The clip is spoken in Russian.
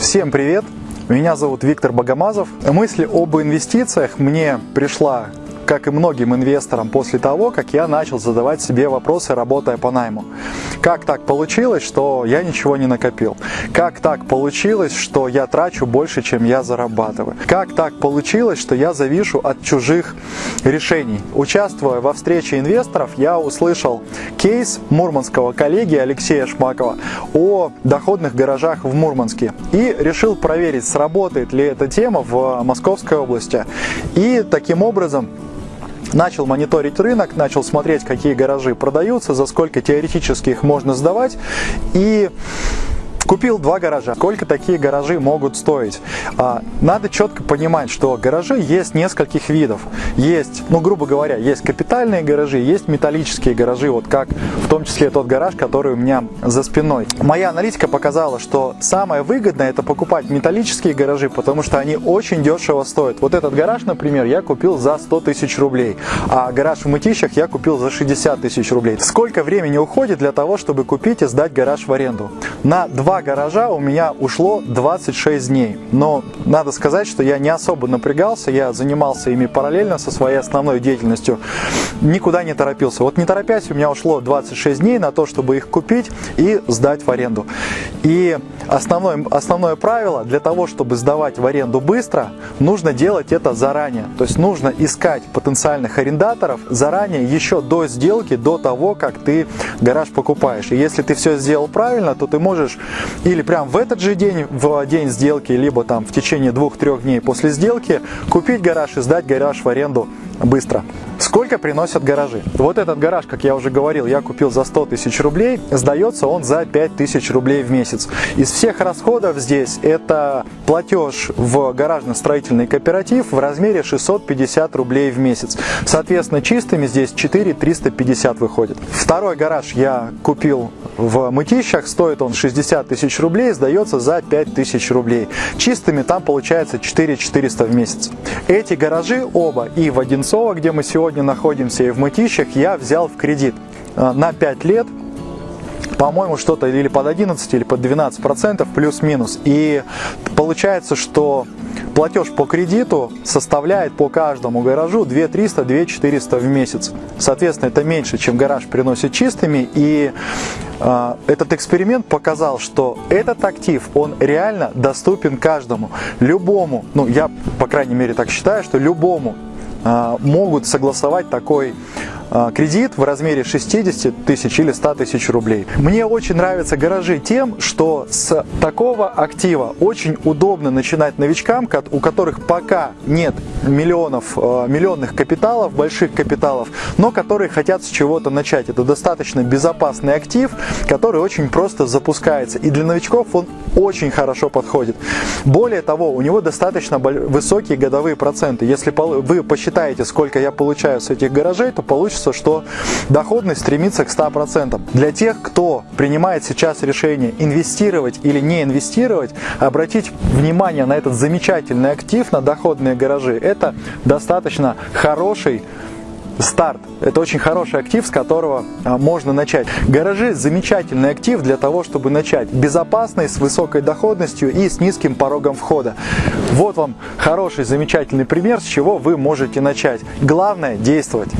Всем привет! Меня зовут Виктор Богомазов. Мысль об инвестициях мне пришла как и многим инвесторам после того, как я начал задавать себе вопросы, работая по найму. Как так получилось, что я ничего не накопил? Как так получилось, что я трачу больше, чем я зарабатываю? Как так получилось, что я завишу от чужих решений? Участвуя во встрече инвесторов, я услышал кейс мурманского коллеги Алексея Шмакова о доходных гаражах в Мурманске и решил проверить, сработает ли эта тема в Московской области. И таким образом начал мониторить рынок, начал смотреть, какие гаражи продаются, за сколько теоретически их можно сдавать и Купил два гаража. Сколько такие гаражи могут стоить? А, надо четко понимать, что гаражи есть нескольких видов. Есть, ну грубо говоря, есть капитальные гаражи, есть металлические гаражи, вот как том числе тот гараж, который у меня за спиной. Моя аналитика показала, что самое выгодное это покупать металлические гаражи, потому что они очень дешево стоят. Вот этот гараж, например, я купил за 100 тысяч рублей, а гараж в Мытищах я купил за 60 тысяч рублей. Сколько времени уходит для того, чтобы купить и сдать гараж в аренду? На два гаража у меня ушло 26 дней. Но надо сказать, что я не особо напрягался, я занимался ими параллельно со своей основной деятельностью, никуда не торопился. Вот не торопясь, у меня ушло 26 дней на то, чтобы их купить и сдать в аренду. И основное, основное правило, для того, чтобы сдавать в аренду быстро, нужно делать это заранее. То есть нужно искать потенциальных арендаторов заранее, еще до сделки, до того, как ты гараж покупаешь. И если ты все сделал правильно, то ты можешь или прям в этот же день, в день сделки, либо там в течение двух-трех дней после сделки купить гараж и сдать гараж в аренду быстро. Сколько приносят гаражи? Вот этот гараж, как я уже говорил, я купил за 100 тысяч рублей, сдается он за 5 тысяч рублей в месяц. Из всех расходов здесь это платеж в гаражно-строительный кооператив в размере 650 рублей в месяц. Соответственно, чистыми здесь 4 350 выходит. Второй гараж я купил в Мытищах, стоит он 60 тысяч рублей, сдается за 5 тысяч рублей. Чистыми там получается 4 400 в месяц. Эти гаражи оба и в Одинцово, где мы сегодня сегодня находимся и в Мытищах, я взял в кредит э, на 5 лет, по-моему, что-то или под 11, или под 12 процентов, плюс-минус. И получается, что платеж по кредиту составляет по каждому гаражу 2 300, 2 400 в месяц. Соответственно, это меньше, чем гараж приносит чистыми. И э, этот эксперимент показал, что этот актив, он реально доступен каждому. Любому, ну я, по крайней мере, так считаю, что любому могут согласовать такой а, кредит в размере 60 тысяч или 100 тысяч рублей. Мне очень нравятся гаражи тем, что с такого актива очень удобно начинать новичкам, у которых пока нет миллионов, а, миллионных капиталов, больших капиталов, но которые хотят с чего-то начать. Это достаточно безопасный актив, который очень просто запускается. И для новичков он очень хорошо подходит. Более того, у него достаточно высокие годовые проценты. Если вы посчитаете, сколько я получаю с этих гаражей, то получится получится, что доходность стремится к 100%. Для тех, кто принимает сейчас решение инвестировать или не инвестировать, обратить внимание на этот замечательный актив, на доходные гаражи, это достаточно хороший старт. Это очень хороший актив, с которого а, можно начать. Гаражи – замечательный актив для того, чтобы начать. Безопасный, с высокой доходностью и с низким порогом входа. Вот вам хороший, замечательный пример, с чего вы можете начать. Главное – действовать.